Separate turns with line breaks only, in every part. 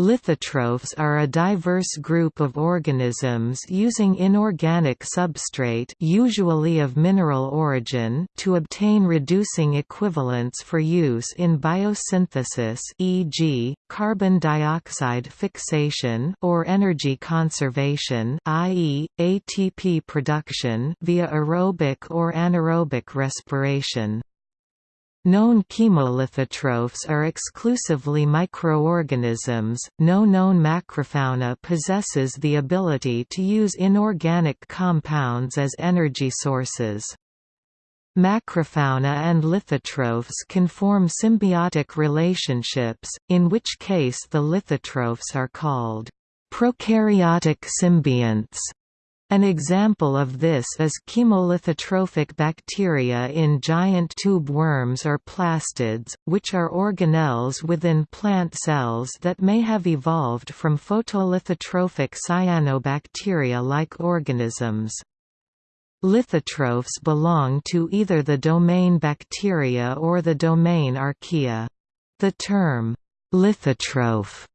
Lithotrophs are a diverse group of organisms using inorganic substrate usually of mineral origin to obtain reducing equivalents for use in biosynthesis e.g., carbon dioxide fixation or energy conservation i.e., ATP production via aerobic or anaerobic respiration. Known chemolithotrophs are exclusively microorganisms. No known macrofauna possesses the ability to use inorganic compounds as energy sources. Macrofauna and lithotrophs can form symbiotic relationships, in which case the lithotrophs are called prokaryotic symbionts. An example of this is chemolithotrophic bacteria in giant tube worms or plastids, which are organelles within plant cells that may have evolved from photolithotrophic cyanobacteria-like organisms. Lithotrophs belong to either the domain Bacteria or the domain Archaea. The term, lithotroph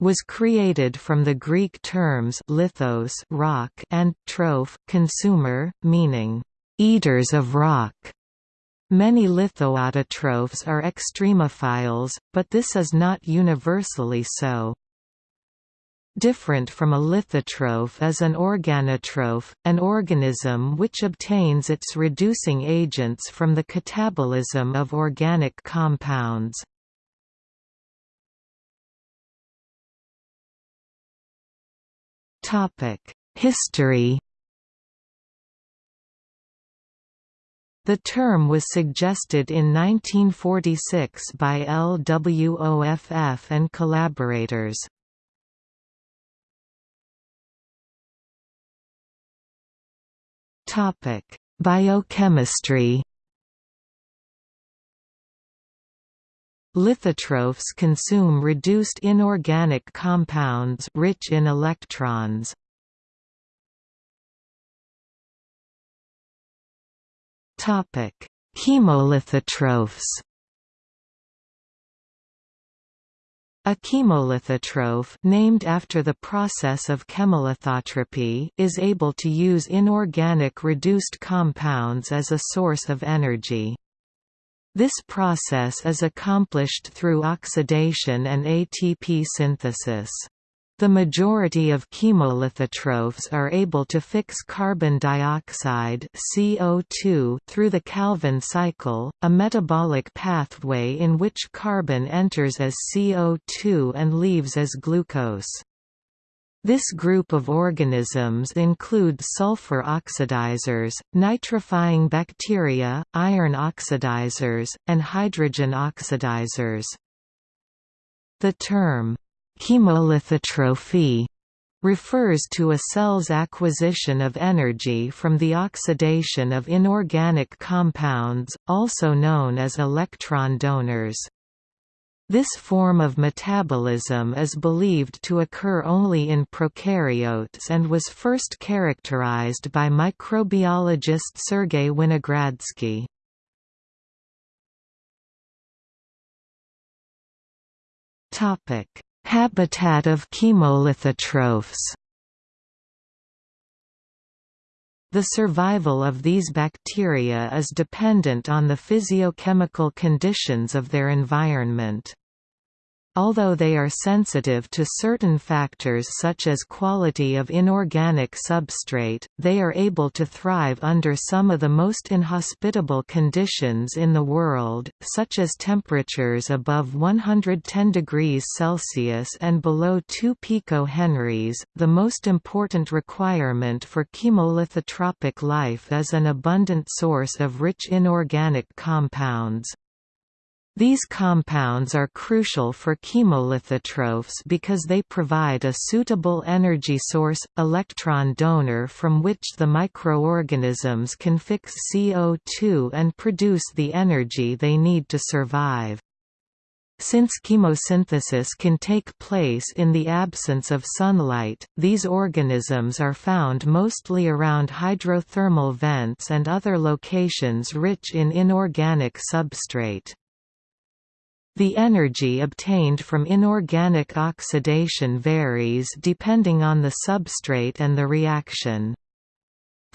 was created from the Greek terms lithos rock and troph consumer, meaning, eaters of rock. Many lithoautotrophs are extremophiles, but this is not universally so. Different from a lithotroph is an organotroph, an organism which obtains its reducing agents from the catabolism of organic compounds. History The term was suggested in 1946 by LWOFF and collaborators. Topic Biochemistry Lithotrophs consume reduced inorganic compounds rich in electrons. Topic: Chemolithotrophs. A chemolithotroph named after the process of chemolithotrophy is able to use inorganic reduced compounds as a source of energy. This process is accomplished through oxidation and ATP synthesis. The majority of chemolithotrophs are able to fix carbon dioxide CO2 through the Calvin cycle, a metabolic pathway in which carbon enters as CO2 and leaves as glucose. This group of organisms include sulfur oxidizers, nitrifying bacteria, iron oxidizers, and hydrogen oxidizers. The term, chemolithotrophy, refers to a cell's acquisition of energy from the oxidation of inorganic compounds, also known as electron donors. This form of metabolism is believed to occur only in prokaryotes and was first characterized by microbiologist Sergei Winogradsky. Habitat of chemolithotrophs The survival of these bacteria is dependent on the physiochemical conditions of their environment. Although they are sensitive to certain factors such as quality of inorganic substrate, they are able to thrive under some of the most inhospitable conditions in the world, such as temperatures above 110 degrees Celsius and below 2 picohenries. The most important requirement for chemolithotrophic life is an abundant source of rich inorganic compounds. These compounds are crucial for chemolithotrophs because they provide a suitable energy source, electron donor from which the microorganisms can fix CO2 and produce the energy they need to survive. Since chemosynthesis can take place in the absence of sunlight, these organisms are found mostly around hydrothermal vents and other locations rich in inorganic substrate. The energy obtained from inorganic oxidation varies depending on the substrate and the reaction.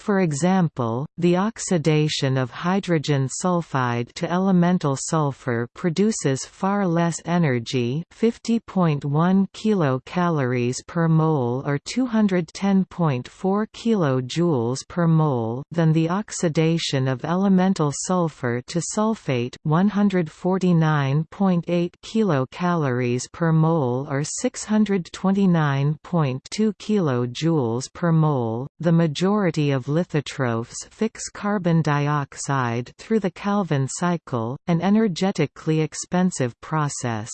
For example, the oxidation of hydrogen sulfide to elemental sulfur produces far less energy 50.1 kilocalories per mole or 210.4 kilojoules per mole than the oxidation of elemental sulfur to sulfate 149.8 kilocalories per mole or 629.2 kilojoules per mole. The majority of lithotrophs fix carbon dioxide through the Calvin cycle, an energetically expensive process.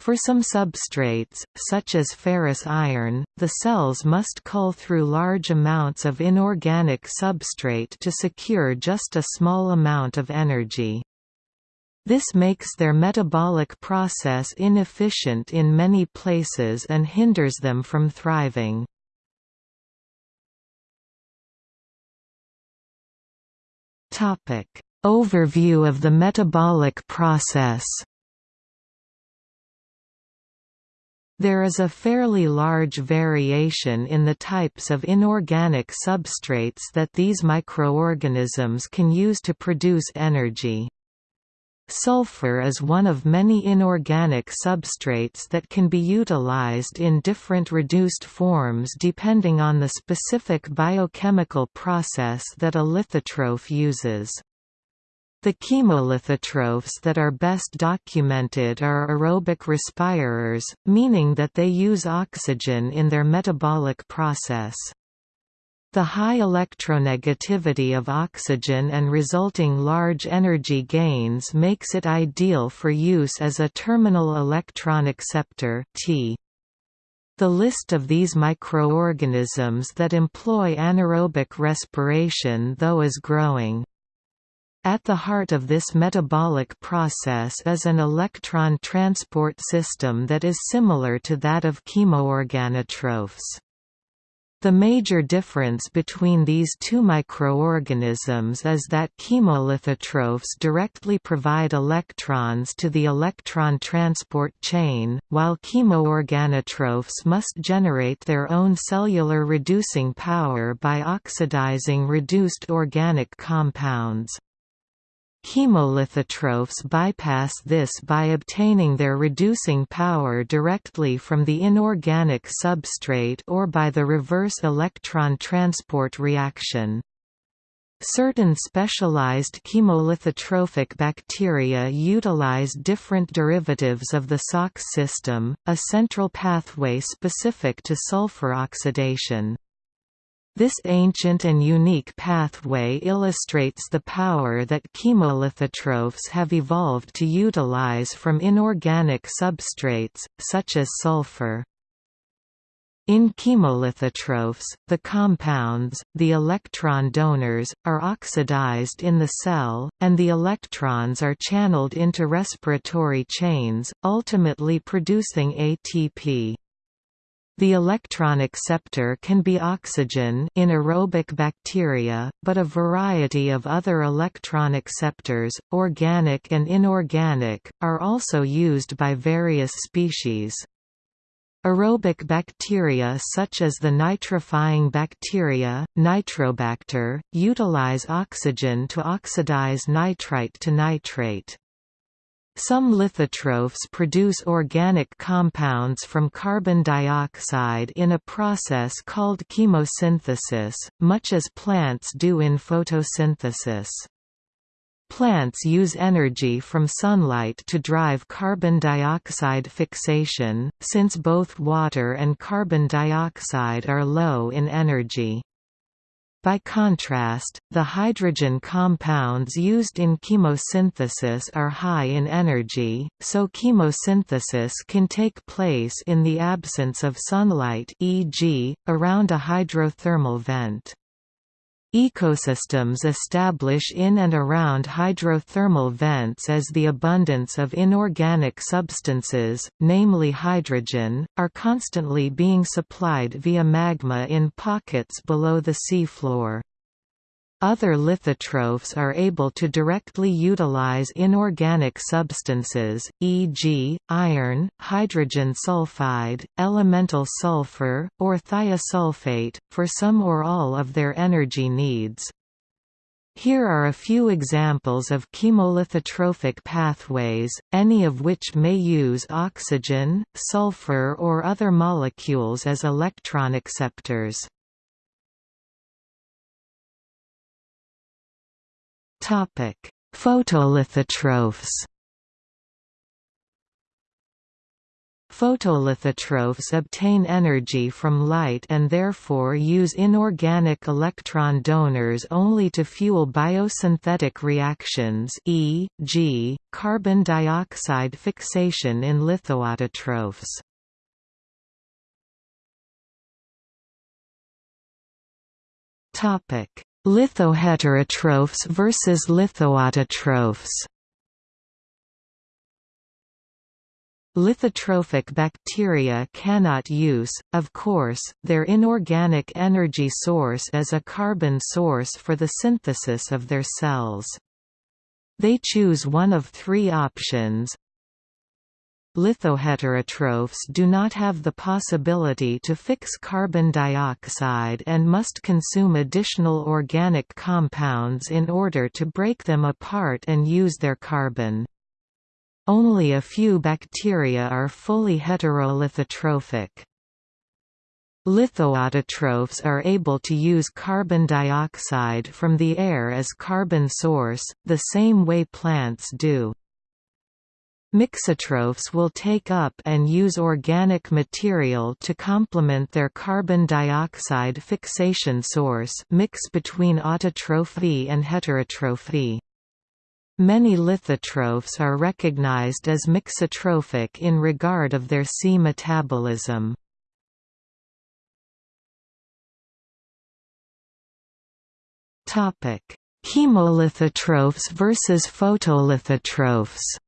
For some substrates, such as ferrous iron, the cells must cull through large amounts of inorganic substrate to secure just a small amount of energy. This makes their metabolic process inefficient in many places and hinders them from thriving. Topic: Overview of the metabolic process. There is a fairly large variation in the types of inorganic substrates that these microorganisms can use to produce energy. Sulfur is one of many inorganic substrates that can be utilized in different reduced forms depending on the specific biochemical process that a lithotroph uses. The chemolithotrophs that are best documented are aerobic respirers, meaning that they use oxygen in their metabolic process. The high electronegativity of oxygen and resulting large energy gains makes it ideal for use as a terminal electron acceptor T. The list of these microorganisms that employ anaerobic respiration though is growing. At the heart of this metabolic process is an electron transport system that is similar to that of chemoorganotrophs. The major difference between these two microorganisms is that chemolithotrophs directly provide electrons to the electron transport chain, while chemoorganotrophs must generate their own cellular reducing power by oxidizing reduced organic compounds. Chemolithotrophs bypass this by obtaining their reducing power directly from the inorganic substrate or by the reverse electron transport reaction. Certain specialized chemolithotrophic bacteria utilize different derivatives of the SOX system, a central pathway specific to sulfur oxidation. This ancient and unique pathway illustrates the power that chemolithotrophs have evolved to utilize from inorganic substrates, such as sulfur. In chemolithotrophs, the compounds, the electron donors, are oxidized in the cell, and the electrons are channeled into respiratory chains, ultimately producing ATP. The electron acceptor can be oxygen in aerobic bacteria, but a variety of other electron acceptors, organic and inorganic, are also used by various species. Aerobic bacteria such as the nitrifying bacteria, Nitrobacter, utilize oxygen to oxidize nitrite to nitrate. Some lithotrophs produce organic compounds from carbon dioxide in a process called chemosynthesis, much as plants do in photosynthesis. Plants use energy from sunlight to drive carbon dioxide fixation, since both water and carbon dioxide are low in energy. By contrast, the hydrogen compounds used in chemosynthesis are high in energy, so chemosynthesis can take place in the absence of sunlight e.g., around a hydrothermal vent. Ecosystems establish in and around hydrothermal vents as the abundance of inorganic substances, namely hydrogen, are constantly being supplied via magma in pockets below the seafloor. Other lithotrophs are able to directly utilize inorganic substances, e.g., iron, hydrogen sulfide, elemental sulfur, or thiosulfate, for some or all of their energy needs. Here are a few examples of chemolithotrophic pathways, any of which may use oxygen, sulfur or other molecules as electron acceptors. Topic: Photolithotrophs. Photolithotrophs obtain energy from light and therefore use inorganic electron donors only to fuel biosynthetic reactions e.g., carbon dioxide fixation in lithoautotrophs. Lithoheterotrophs versus lithoautotrophs Lithotrophic bacteria cannot use, of course, their inorganic energy source as a carbon source for the synthesis of their cells. They choose one of three options, Lithoheterotrophs do not have the possibility to fix carbon dioxide and must consume additional organic compounds in order to break them apart and use their carbon. Only a few bacteria are fully heterolithotrophic. Lithoautotrophs are able to use carbon dioxide from the air as carbon source, the same way plants do. Mixotrophs will take up and use organic material to complement their carbon dioxide fixation source mix between autotrophy and heterotrophy. Many lithotrophs are recognized as mixotrophic in regard of their C metabolism. Chemolithotrophs versus photolithotrophs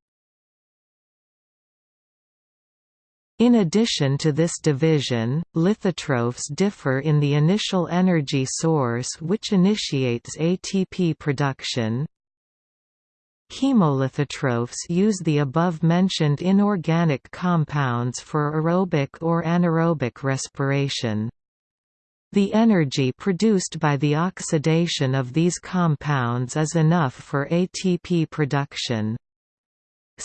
In addition to this division, lithotrophs differ in the initial energy source which initiates ATP production. Chemolithotrophs use the above-mentioned inorganic compounds for aerobic or anaerobic respiration. The energy produced by the oxidation of these compounds is enough for ATP production.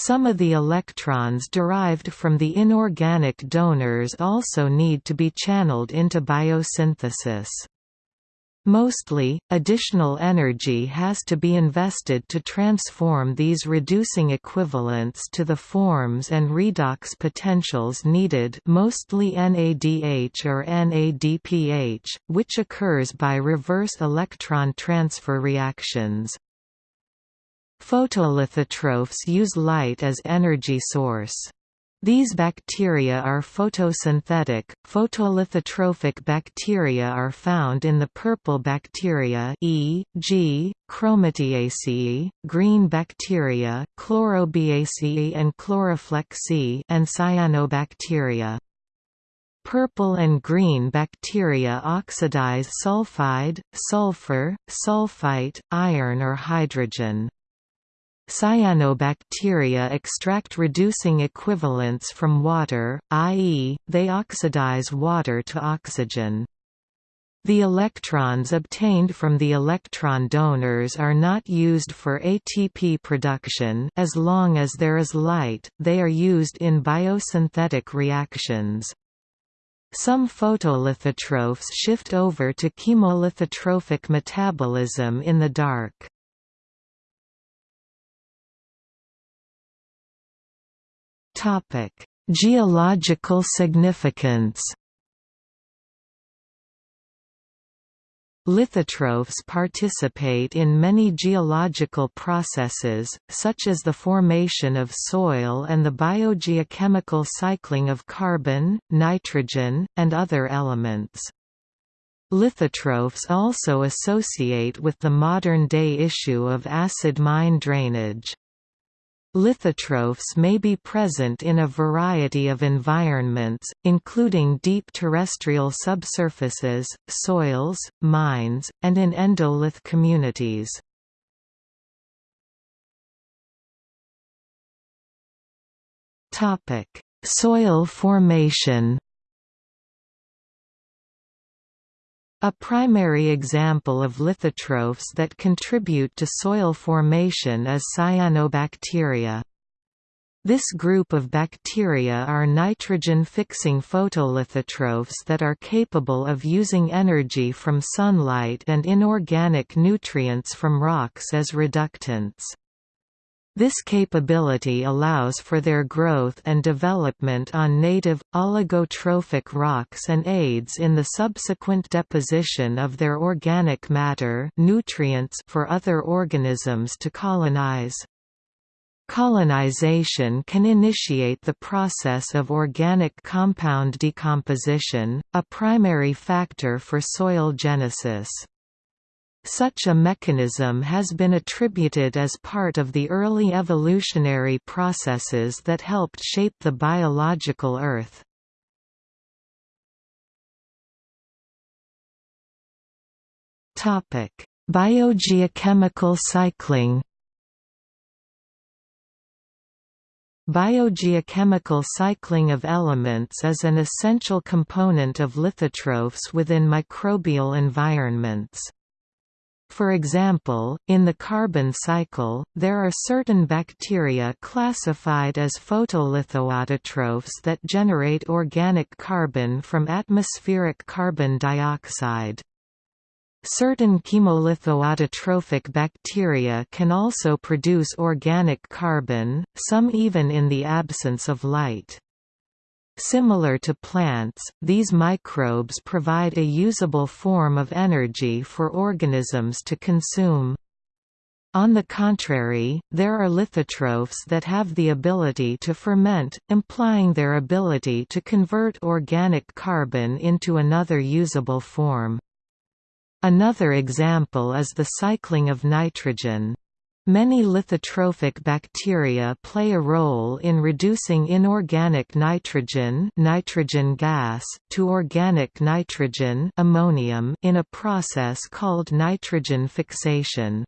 Some of the electrons derived from the inorganic donors also need to be channeled into biosynthesis. Mostly, additional energy has to be invested to transform these reducing equivalents to the forms and redox potentials needed mostly NADH or NADPH, which occurs by reverse electron transfer reactions. Photolithotrophs use light as energy source. These bacteria are photosynthetic. Photolithotrophic bacteria are found in the purple bacteria e.g., Chromatiaceae, green bacteria, Chlorobiaceae and Chloroflexae and cyanobacteria. Purple and green bacteria oxidize sulfide, sulfur, sulfite, iron or hydrogen. Cyanobacteria extract reducing equivalents from water, i.e., they oxidize water to oxygen. The electrons obtained from the electron donors are not used for ATP production as long as there is light, they are used in biosynthetic reactions. Some photolithotrophs shift over to chemolithotrophic metabolism in the dark. Topic: Geological significance. Lithotrophs participate in many geological processes, such as the formation of soil and the biogeochemical cycling of carbon, nitrogen, and other elements. Lithotrophs also associate with the modern-day issue of acid mine drainage. Lithotrophs may be present in a variety of environments, including deep terrestrial subsurfaces, soils, mines, and in endolith communities. Soil formation A primary example of lithotrophs that contribute to soil formation is cyanobacteria. This group of bacteria are nitrogen-fixing photolithotrophs that are capable of using energy from sunlight and inorganic nutrients from rocks as reductants. This capability allows for their growth and development on native, oligotrophic rocks and aids in the subsequent deposition of their organic matter nutrients for other organisms to colonize. Colonization can initiate the process of organic compound decomposition, a primary factor for soil genesis. Such a mechanism has been attributed as part of the early evolutionary processes that helped shape the biological Earth. Biogeochemical cycling Biogeochemical cycling of elements is an essential component of lithotrophs within microbial environments. For example, in the carbon cycle, there are certain bacteria classified as photolithoautotrophs that generate organic carbon from atmospheric carbon dioxide. Certain chemolithoautotrophic bacteria can also produce organic carbon, some even in the absence of light. Similar to plants, these microbes provide a usable form of energy for organisms to consume. On the contrary, there are lithotrophs that have the ability to ferment, implying their ability to convert organic carbon into another usable form. Another example is the cycling of nitrogen. Many lithotrophic bacteria play a role in reducing inorganic nitrogen, nitrogen gas to organic nitrogen ammonium in a process called nitrogen fixation.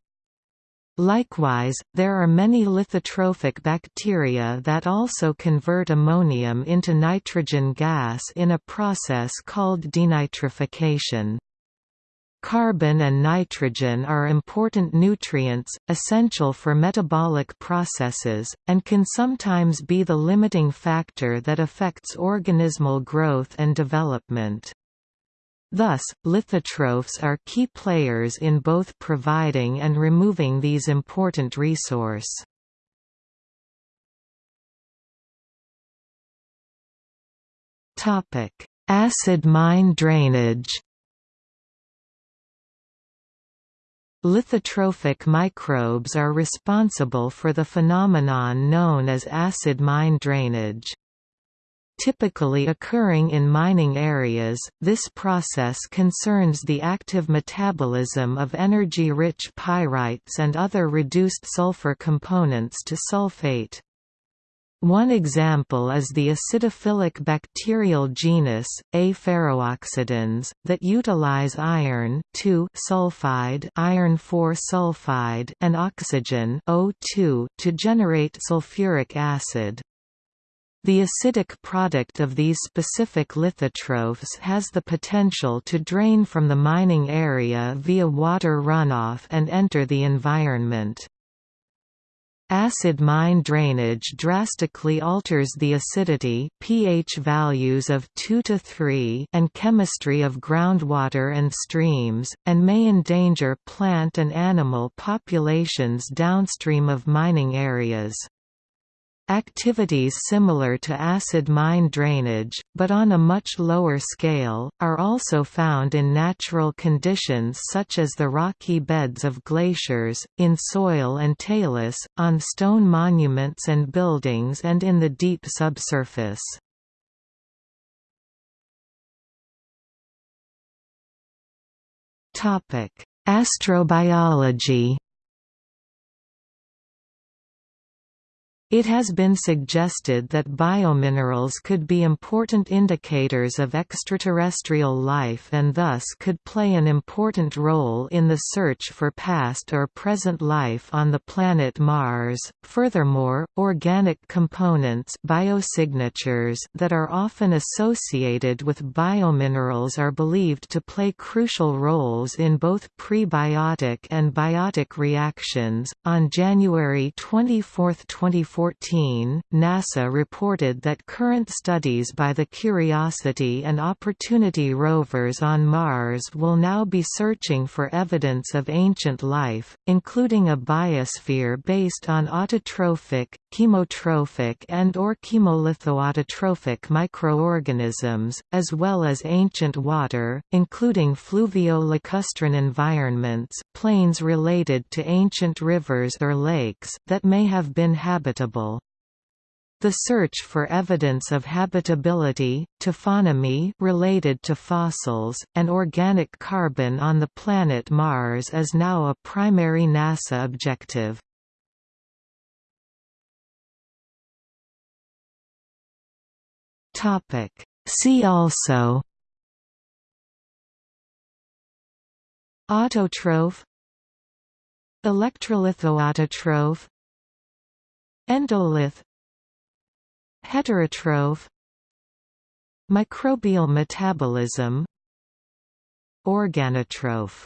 Likewise, there are many lithotrophic bacteria that also convert ammonium into nitrogen gas in a process called denitrification. Carbon and nitrogen are important nutrients, essential for metabolic processes, and can sometimes be the limiting factor that affects organismal growth and development. Thus, lithotrophs are key players in both providing and removing these important resource. Acid mine drainage Lithotrophic microbes are responsible for the phenomenon known as acid mine drainage. Typically occurring in mining areas, this process concerns the active metabolism of energy-rich pyrites and other reduced sulfur components to sulfate. One example is the acidophilic bacterial genus, A. ferrooxidans, that utilize iron sulfide, iron sulfide and oxygen O2 to generate sulfuric acid. The acidic product of these specific lithotrophs has the potential to drain from the mining area via water runoff and enter the environment. Acid mine drainage drastically alters the acidity pH values of 2 to 3 and chemistry of groundwater and streams, and may endanger plant and animal populations downstream of mining areas. Activities similar to acid mine drainage, but on a much lower scale, are also found in natural conditions such as the rocky beds of glaciers, in soil and talus, on stone monuments and buildings and in the deep subsurface. Astrobiology It has been suggested that biominerals could be important indicators of extraterrestrial life and thus could play an important role in the search for past or present life on the planet Mars. Furthermore, organic components biosignatures that are often associated with biominerals are believed to play crucial roles in both prebiotic and biotic reactions. On January 24, 2014, 2014, NASA reported that current studies by the Curiosity and Opportunity rovers on Mars will now be searching for evidence of ancient life, including a biosphere based on autotrophic, chemotrophic and or chemolithoautotrophic microorganisms, as well as ancient water, including fluvio-lacustrine environments plains related to ancient rivers or lakes that may have been habitable habitable. The search for evidence of habitability, taphonomy related to fossils, and organic carbon on the planet Mars is now a primary NASA objective. See also Autotroph Electrolithoautotroph Endolith Heterotroph Microbial metabolism Organotroph